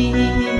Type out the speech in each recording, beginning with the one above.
ti.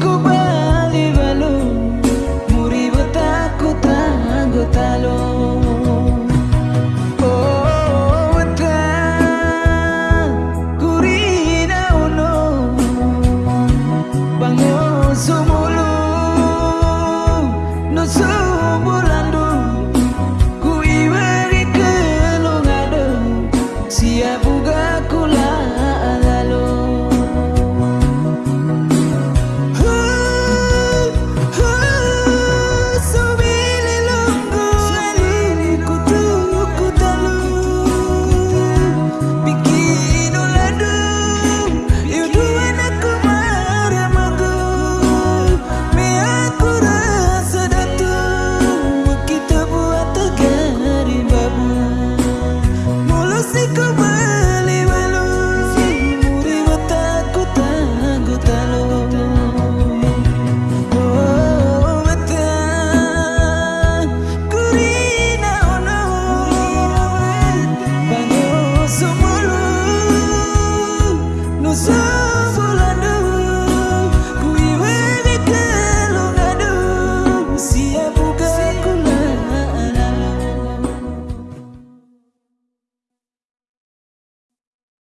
could